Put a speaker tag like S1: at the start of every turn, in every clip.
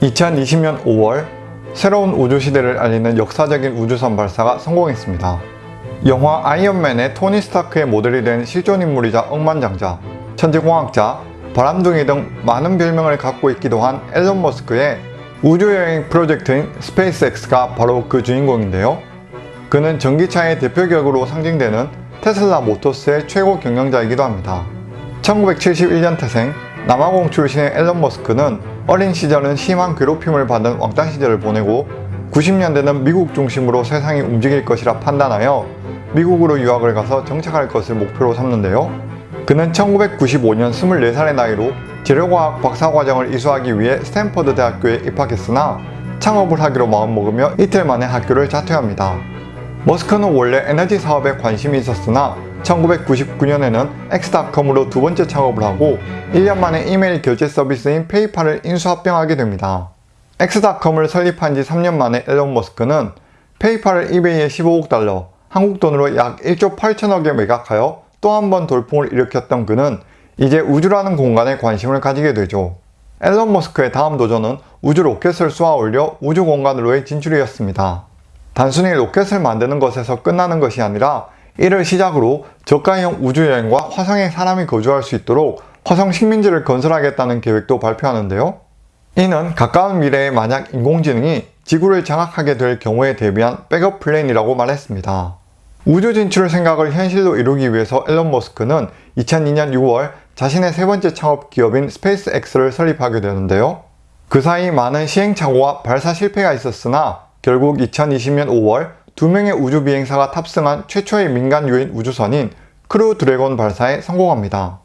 S1: 2020년 5월 새로운 우주시대를 알리는 역사적인 우주선 발사가 성공했습니다. 영화 아이언맨의 토니 스타크의 모델이 된 실존 인물이자 억만장자, 천재공학자, 바람둥이 등 많은 별명을 갖고 있기도 한 엘론 머스크의 우주여행 프로젝트인 스페이스X가 바로 그 주인공인데요. 그는 전기차의 대표격으로 상징되는 테슬라 모터스의 최고 경영자이기도 합니다. 1971년 태생 남아공 출신의 앨런 머스크는 어린 시절은 심한 괴롭힘을 받은 왕따 시절을 보내고 90년대는 미국 중심으로 세상이 움직일 것이라 판단하여 미국으로 유학을 가서 정착할 것을 목표로 삼는데요. 그는 1995년 24살의 나이로 재료과학 박사과정을 이수하기 위해 스탠퍼드 대학교에 입학했으나 창업을 하기로 마음먹으며 이틀 만에 학교를 자퇴합니다. 머스크는 원래 에너지 사업에 관심이 있었으나 1999년에는 엑스닷컴으로 두 번째 창업을 하고 1년 만에 이메일 결제 서비스인 페이팔을 인수합병하게 됩니다. 엑스닷컴을 설립한 지 3년 만에 엘론 머스크는 페이팔을 이베이에 15억 달러, 한국 돈으로 약 1조 8천억에 매각하여 또 한 번 돌풍을 일으켰던 그는 이제 우주라는 공간에 관심을 가지게 되죠. 엘론 머스크의 다음 도전은 우주 로켓을 쏘아 올려 우주 공간으로의 진출이었습니다. 단순히 로켓을 만드는 것에서 끝나는 것이 아니라 이를 시작으로 저가형 우주여행과 화성에 사람이 거주할 수 있도록 화성 식민지를 건설하겠다는 계획도 발표하는데요. 이는 가까운 미래에 만약 인공지능이 지구를 장악하게 될 경우에 대비한 백업 플랜이라고 말했습니다. 우주 진출 생각을 현실로 이루기 위해서 엘론 머스크는 2002년 6월 자신의 세 번째 창업 기업인 스페이스X를 설립하게 되는데요. 그 사이 많은 시행착오와 발사 실패가 있었으나 결국 2020년 5월 두 명의 우주 비행사가 탑승한 최초의 민간 유인 우주선인 크루 드래곤 발사에 성공합니다.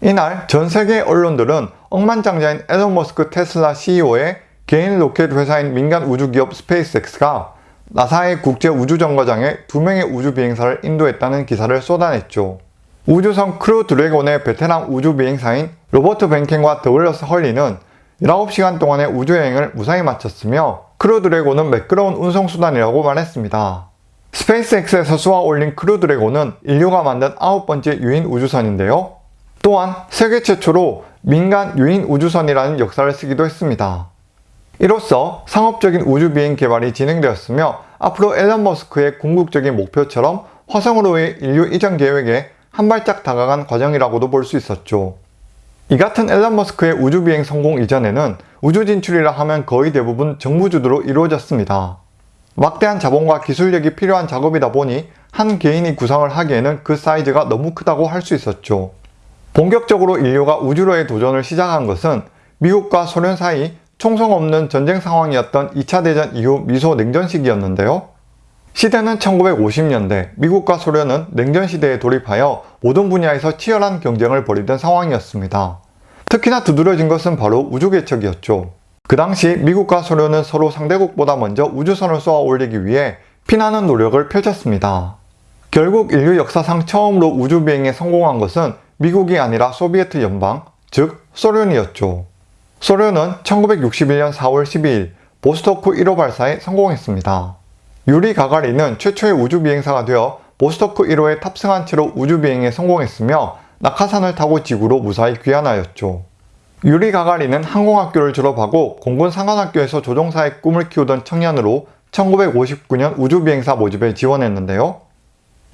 S1: 이날 전 세계 언론들은 억만장자인 엘론 머스크 테슬라 CEO의 개인 로켓 회사인 민간 우주기업 스페이스X가 나사의 국제 우주정거장에 두 명의 우주 비행사를 인도했다는 기사를 쏟아냈죠. 우주선 크루 드래곤의 베테랑 우주 비행사인 로버트 벤켄과 더글러스 헐리는 19시간 동안의 우주여행을 무사히 마쳤으며 크루 드래곤은 매끄러운 운송수단이라고 말했습니다. 스페이스X에서 쏘아 올린 크루 드래곤은 인류가 만든 아홉 번째 유인 우주선인데요. 또한 세계 최초로 민간 유인 우주선이라는 역사를 쓰기도 했습니다. 이로써 상업적인 우주비행 개발이 진행되었으며 앞으로 엘론 머스크의 궁극적인 목표처럼 화성으로의 인류 이전 계획에 한 발짝 다가간 과정이라고도 볼 수 있었죠. 이 같은 앨런 머스크의 우주비행 성공 이전에는 우주 진출이라 하면 거의 대부분 정부 주도로 이루어졌습니다. 막대한 자본과 기술력이 필요한 작업이다 보니 한 개인이 구상을 하기에는 그 사이즈가 너무 크다고 할 수 있었죠. 본격적으로 인류가 우주로의 도전을 시작한 것은 미국과 소련 사이 총성 없는 전쟁 상황이었던 2차 대전 이후 미소 냉전 시기였는데요. 시대는 1950년대 미국과 소련은 냉전 시대에 돌입하여 모든 분야에서 치열한 경쟁을 벌이던 상황이었습니다. 특히나 두드러진 것은 바로 우주 개척이었죠. 그 당시 미국과 소련은 서로 상대국보다 먼저 우주선을 쏘아 올리기 위해 피나는 노력을 펼쳤습니다. 결국 인류 역사상 처음으로 우주비행에 성공한 것은 미국이 아니라 소비에트 연방, 즉 소련이었죠. 소련은 1961년 4월 12일 보스토크 1호 발사에 성공했습니다. 유리 가가린은 최초의 우주비행사가 되어 보스토크 1호에 탑승한 채로 우주비행에 성공했으며 낙하산을 타고 지구로 무사히 귀환하였죠. 유리 가가린은 항공학교를 졸업하고 공군 상관학교에서 조종사의 꿈을 키우던 청년으로 1959년 우주비행사 모집에 지원했는데요.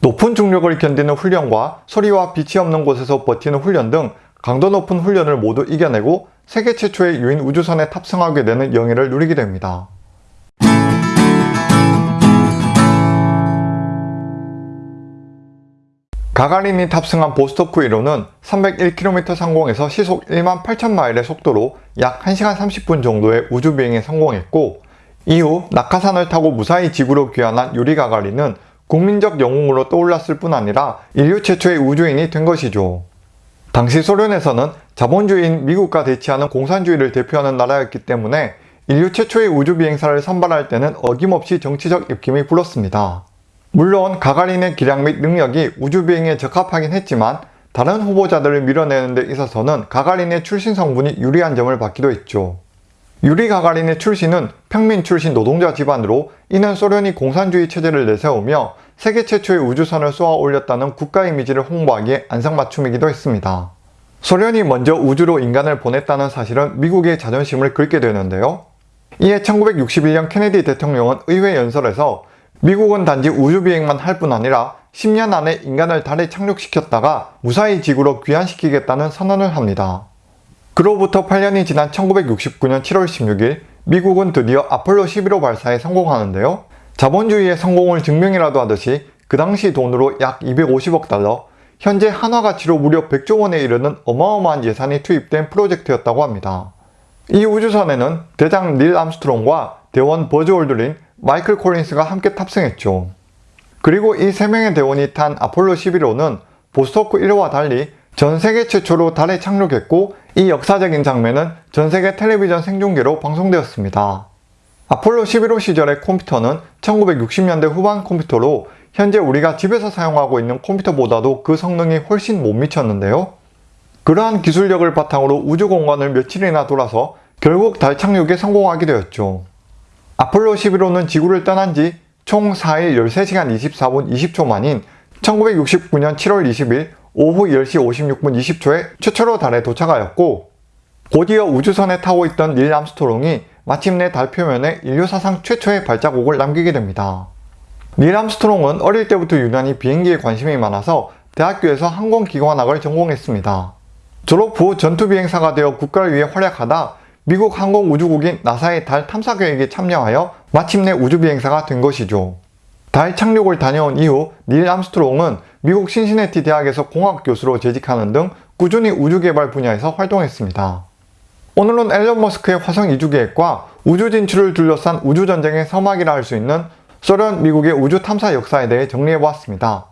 S1: 높은 중력을 견디는 훈련과 소리와 빛이 없는 곳에서 버티는 훈련 등 강도 높은 훈련을 모두 이겨내고 세계 최초의 유인 우주선에 탑승하게 되는 영예를 누리게 됩니다. 가가린이 탑승한 보스토크 1호는 301km 상공에서 시속 1만 8천마일의 속도로 약 1시간 30분 정도의 우주비행에 성공했고 이후 낙하산을 타고 무사히 지구로 귀환한 유리 가가린은 국민적 영웅으로 떠올랐을 뿐 아니라 인류 최초의 우주인이 된 것이죠. 당시 소련에서는 자본주의인 미국과 대치하는 공산주의를 대표하는 나라였기 때문에 인류 최초의 우주비행사를 선발할 때는 어김없이 정치적 입김이 불었습니다. 물론 가가린의 기량 및 능력이 우주비행에 적합하긴 했지만 다른 후보자들을 밀어내는 데 있어서는 가가린의 출신 성분이 유리한 점을 받기도 했죠. 유리 가가린의 출신은 평민 출신 노동자 집안으로 이는 소련이 공산주의 체제를 내세우며 세계 최초의 우주선을 쏘아 올렸다는 국가 이미지를 홍보하기에 안성맞춤이기도 했습니다. 소련이 먼저 우주로 인간을 보냈다는 사실은 미국의 자존심을 긁게 되는데요. 이에 1961년 케네디 대통령은 의회 연설에서 미국은 단지 우주비행만 할 뿐 아니라 10년 안에 인간을 달에 착륙시켰다가 무사히 지구로 귀환시키겠다는 선언을 합니다. 그로부터 8년이 지난 1969년 7월 16일 미국은 드디어 아폴로 11호 발사에 성공하는데요. 자본주의의 성공을 증명이라도 하듯이 그 당시 돈으로 약 250억 달러, 현재 한화 가치로 무려 100조 원에 이르는 어마어마한 예산이 투입된 프로젝트였다고 합니다. 이 우주선에는 대장 닐 암스트롱과 대원 버즈 올드린, 마이클 콜린스가 함께 탑승했죠. 그리고 이 세 명의 대원이 탄 아폴로 11호는 보스토크 1호와 달리 전 세계 최초로 달에 착륙했고 이 역사적인 장면은 전 세계 텔레비전 생중계로 방송되었습니다. 아폴로 11호 시절의 컴퓨터는 1960년대 후반 컴퓨터로 현재 우리가 집에서 사용하고 있는 컴퓨터보다도 그 성능이 훨씬 못 미쳤는데요. 그러한 기술력을 바탕으로 우주 공간을 며칠이나 돌아서 결국 달 착륙에 성공하게 되었죠. 아폴로 11호는 지구를 떠난 지 총 4일 13시간 24분 20초 만인 1969년 7월 20일 오후 10시 56분 20초에 최초로 달에 도착하였고 곧이어 우주선에 타고 있던 닐 암스트롱이 마침내 달 표면에 인류 사상 최초의 발자국을 남기게 됩니다. 닐 암스트롱은 어릴 때부터 유난히 비행기에 관심이 많아서 대학교에서 항공기관학을 전공했습니다. 졸업 후 전투비행사가 되어 국가를 위해 활약하다 미국 항공우주국인 나사의 달 탐사 계획에 참여하여 마침내 우주비행사가 된 것이죠. 달 착륙을 다녀온 이후 닐 암스트롱은 미국 신시내티 대학에서 공학 교수로 재직하는 등 꾸준히 우주개발 분야에서 활동했습니다. 오늘은 엘론 머스크의 화성 이주 계획과 우주 진출을 둘러싼 우주전쟁의 서막이라 할 수 있는 소련, 미국의 우주 탐사 역사에 대해 정리해보았습니다.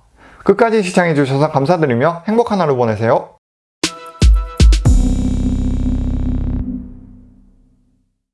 S1: 끝까지 시청해주셔서 감사드리며 행복한 하루 보내세요.